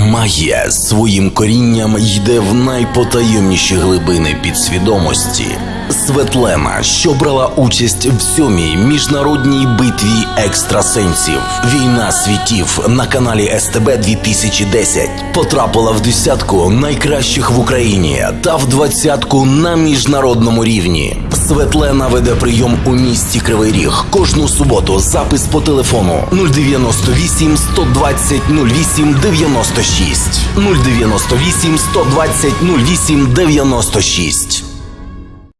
Магія своїм корінням йде в найпотаємніші глибини підсвідомості. Светлена, що брала участь в сьомій міжнародній битві екстрасенсів. Війна світів на каналі СТБ 2010 потрапила в десятку найкращих в Україні та в двадцятку на міжнародному рівні. Светлена веде прийом у місті Кривий Ріг кожну суботу. Запис по телефону 098 120 08 96 098 120 08 96